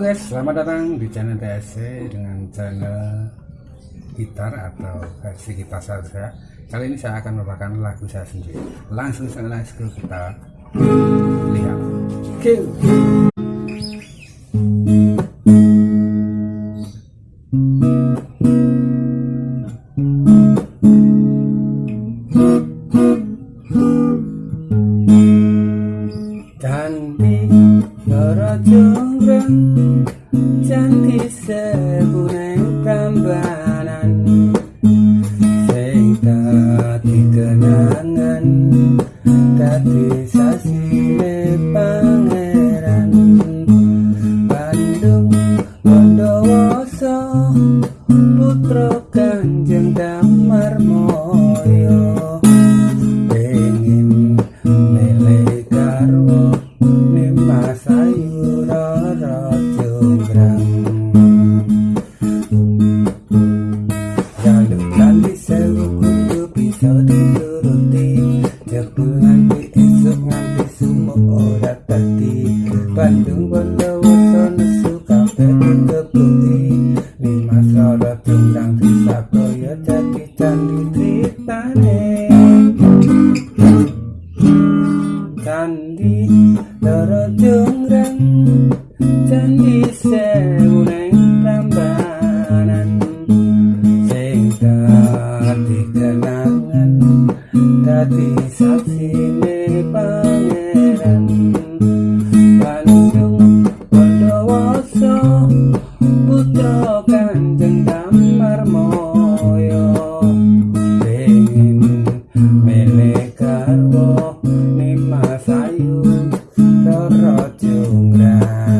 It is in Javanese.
Selamat datang di channel TSC dengan channel gitar atau versi gitar saya. Kali ini saya akan membawakan lagu saya sendiri. Langsung saja langsung kita lihat. Kill. Candi Loro Jonggrang Candi Sebunen Prambanan Sing dadi kenangan Dadi sasine pangeran. Bandung Bondowoso Putra Kanjeng Damar Moyo tritane Candi Loro Jonggrang Candi Sewu neng Prambanan. Sing dadi kenangan Dadi saksine pangeran Jonggrang